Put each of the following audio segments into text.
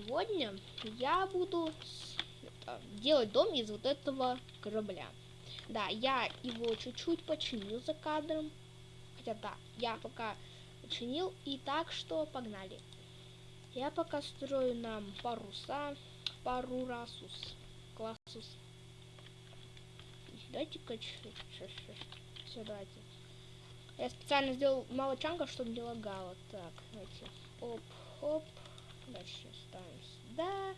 сегодня я буду делать дом из вот этого корабля. Да, я его чуть-чуть починил за кадром. Хотя да, я пока починил. И так что погнали. Я пока строю нам паруса, пару расус, классус. Дайте-ка все, давайте. Я специально сделал мало чанков, чтобы не лагало. Так, давайте. Оп, оп. Дальше ставим сюда.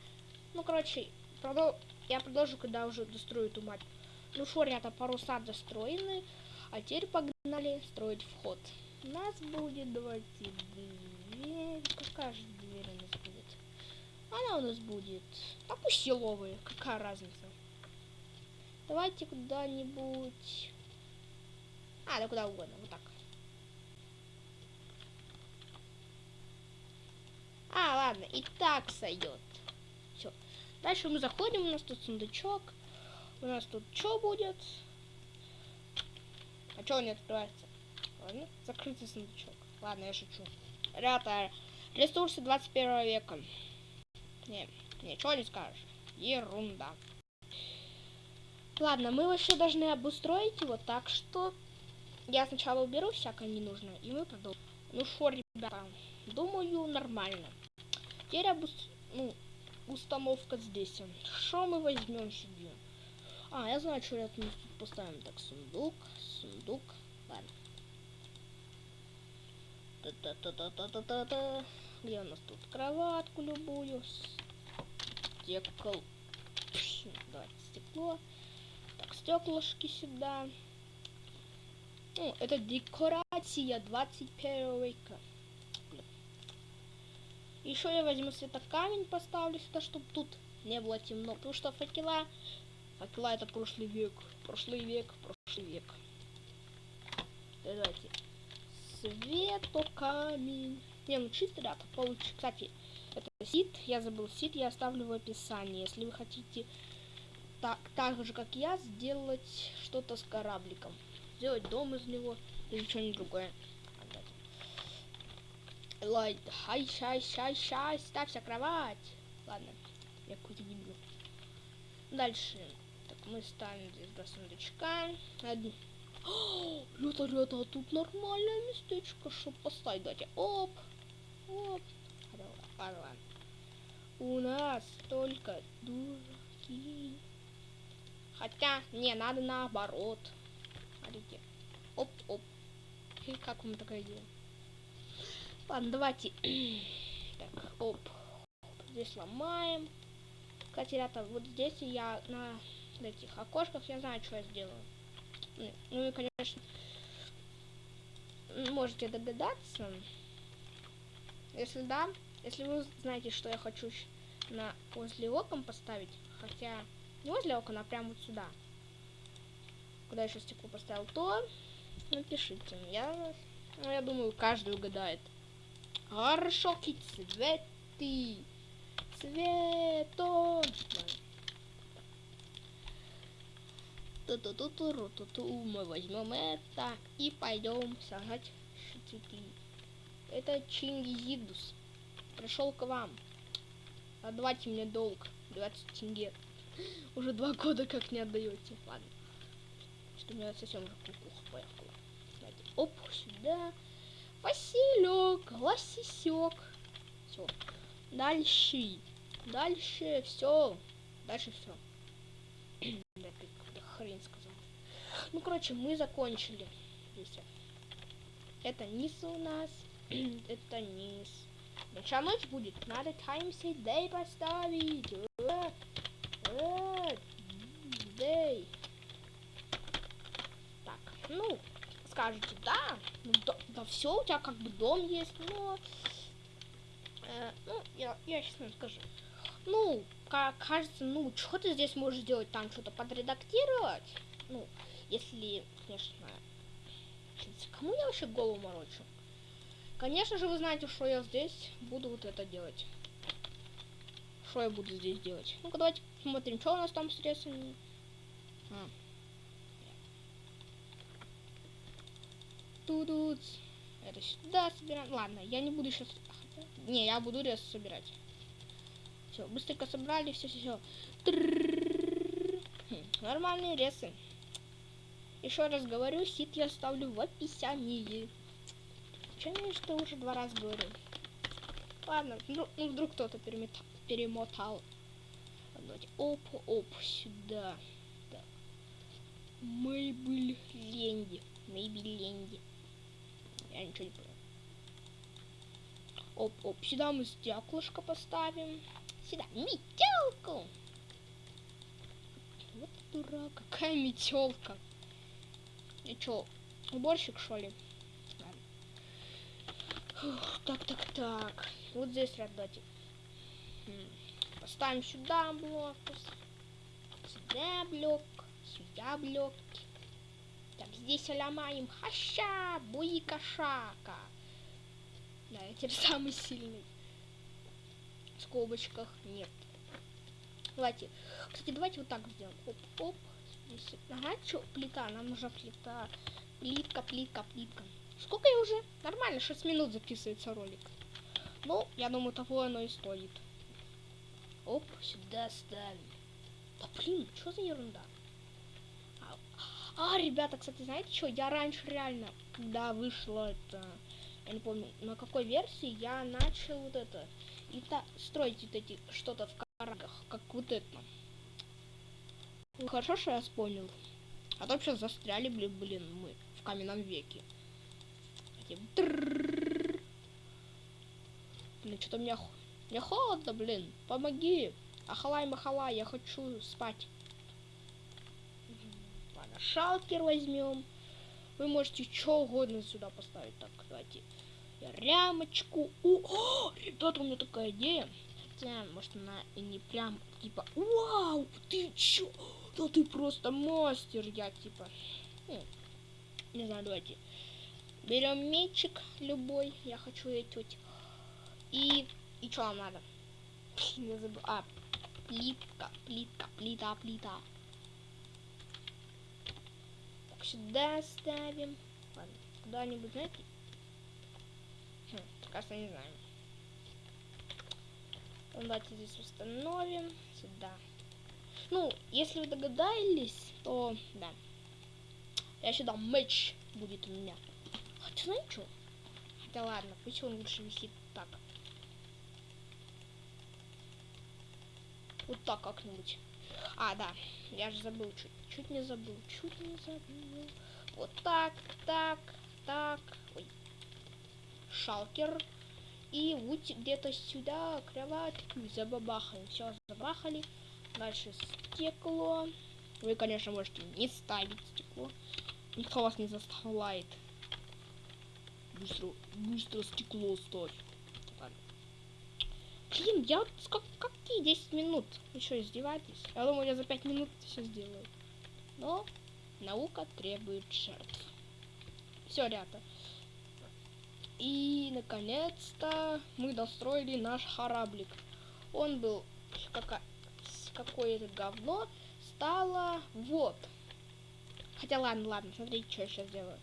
Ну, короче, продол- я продолжу, когда уже дострою эту мать. Ну что, ребята, паруса достроены. А теперь погнали строить вход. У нас будет, давайте, дверь. Какая же дверь у нас будет? Она у нас будет... Да пусть силовые, какая разница. Давайте куда-нибудь... А, да куда угодно, вот так. А, ладно, и так сойдет. Все. Дальше мы заходим, у нас тут сундучок. У нас тут что будет? А что он не открывается? Ладно, закрытый сундучок. Ладно, я шучу. Ребята, ресурсы 21 века. Не, ничего не скажешь. Ерунда. Ладно, мы вообще должны обустроить его так, что я сначала уберу всякое ненужное, и мы продолжим. Ну что, ребята, думаю, нормально. Теперь обус... ну, установка здесь. Что мы возьмем себе? А, я знаю, что рядом тут поставим. Так, сундук, сундук. Ладно. Та-та-та-та-та-та-та. Где у нас тут кроватку любую? Стекол. Давайте стекло. Так, стеклышки сюда. Ну, это декорация 21 века. Еще я возьму светокамень, поставлю сюда, чтобы тут не было темно. Потому что факела... Факела это прошлый век. Прошлый век, прошлый век. Давайте. Светокамень. Не, ну чисто, ребята, получится. Кстати, это сит, я забыл сит, я оставлю в описании. Если вы хотите так, так же, как я, сделать что-то с корабликом. Сделать дом из него или что-нибудь другое. Лайт, хай, шай, шай, шай, ставься кровать. Ладно, я какой-то дебил. Дальше. Так, мы ставим здесь два сундучка. Один. Ребята, ребята, а тут нормальное местечко, чтобы поставить. Давайте. Оп. Оп. Ладно. У нас только дураки. Хотя, не, надо наоборот. Смотрите. Оп, оп. И как вам такая идея? Ладно, давайте. так, оп. Здесь ломаем. Кстати, ребята, вот здесь я на этих окошках, я знаю, что я сделаю. Ну, ну и, конечно, можете догадаться. Если да, если вы знаете, что я хочу на возле окон поставить, хотя не возле окон, а прямо вот сюда, куда сейчас стекло поставил, то напишите. Я, ну, я думаю, каждый угадает. Хорошо, цветы. Цветон. Ту-ту-ту-ту-ту-ту. Мы возьмем это и пойдем сажать цветы. Это Чингизидус. Пришел к вам. Отдавайте мне долг. 20 тенге. Уже два года как не отдаете. Ладно. Что у меня совсем уже кукуха поехала. Оп, сюда. Лосисек. Все. Дальше. Дальше все. Дальше все. хрень сказал. Ну, короче, мы закончили. Это низ у нас. Это низ. Ночная ночь будет. Надо таймсет дэй поставить. Дэй. Так, ну, скажете, да, ну, да, да все, у тебя как бы дом есть, но... Э, ну, я, я сейчас вам скажу. Ну, как кажется, ну, что ты здесь можешь сделать? Там что-то подредактировать? Ну, если, конечно... Кому я вообще голову морочу? Конечно же, вы знаете, что я здесь буду вот это делать. Что я буду здесь делать? Ну-ка, давайте посмотрим, что у нас там с средствами. А. Тут это сюда собираем. Ладно, я не буду сейчас... Не, я буду рез собирать. Все, быстренько собрали, все, все, все. Нормальные ресы. Еще раз говорю, сит я ставлю в описании. Чем я что уже два раза говорю? Ладно, ну, ну вдруг кто-то перемотал. Давайте, оп, оп, сюда. Так. Ленди. Мейбель Ленди. Я ничего не понял. Оп, оп, сюда мы стеклышко поставим. Сюда метелку. Вот дурак, какая метелка. И чё, уборщик что ли? Фух, так, так, так. Вот здесь рядочек. Поставим сюда блок. Сюда блок. Сюда блок. Здесь ломаем. Хаща, буи кошака. Да, я теперь самый сильный. В скобочках нет. Давайте. Кстати, давайте вот так сделаем. Оп, оп. Здесь. Ага, что, плита, нам нужна плита. Плитка, плитка, плитка. Сколько я уже? Нормально, 6 минут записывается ролик. Ну, я думаю, того оно и стоит. Оп, сюда ставим. Да блин, что за ерунда? А, ребята, кстати, знаете что? Я раньше реально, когда вышло это, я не помню, на какой версии, я начал вот это, и та, строить вот эти, что-то в карагах, как вот это. Хорошо, что я вспомнил. А то сейчас застряли, блин, блин, мы в каменном веке. Блин, что-то мне, мне холодно, блин. Помоги. Ахалай, махалай, я хочу спать. Шалкер возьмем. Вы можете что угодно сюда поставить. Так, давайте. Рямочку. О, ребята, у меня такая идея. Хотя, может, она и не прям, типа, вау, ты чё? Да ты просто мастер, я, типа. Ну, не знаю, давайте. Берем мечик любой. Я хочу эти И, и что нам надо? Не забыл. А, плитка, плитка, плита, плита. Так, сюда ставим. Ладно, куда-нибудь, знаете? Хм, кажется, не знаю. Давайте здесь установим. Сюда. Ну, если вы догадались, то да. Я сюда меч будет у меня. Хотя, знаете что? Да ладно, пусть он лучше висит так. Вот так как-нибудь. А, да, я же забыл, чуть, чуть не забыл, чуть не забыл. Вот так, так, так. Ой. Шалкер. И вот где-то сюда кроватку забабахаем. Все, забахали. Дальше стекло. Вы, конечно, можете не ставить стекло. Никто вас не заставляет. Быстро, быстро стекло ставь. Блин, я как, какие 10 минут? Вы что, издеваетесь? Я думаю, я за 5 минут все сделаю. Но наука требует жертв. Все, ребята. И, наконец-то, мы достроили наш кораблик. Он был какое-то говно, стало вот. Хотя ладно, ладно, смотрите, что я сейчас делаю.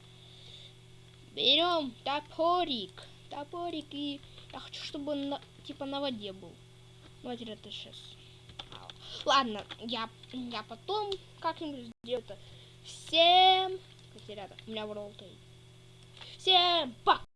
Берем топорик. Топорик и... Я хочу, чтобы он на, типа на воде был. Ну, это сейчас. Ладно, я, я потом как-нибудь сделаю это. Всем... Кстати, ребята, у меня в Всем пока!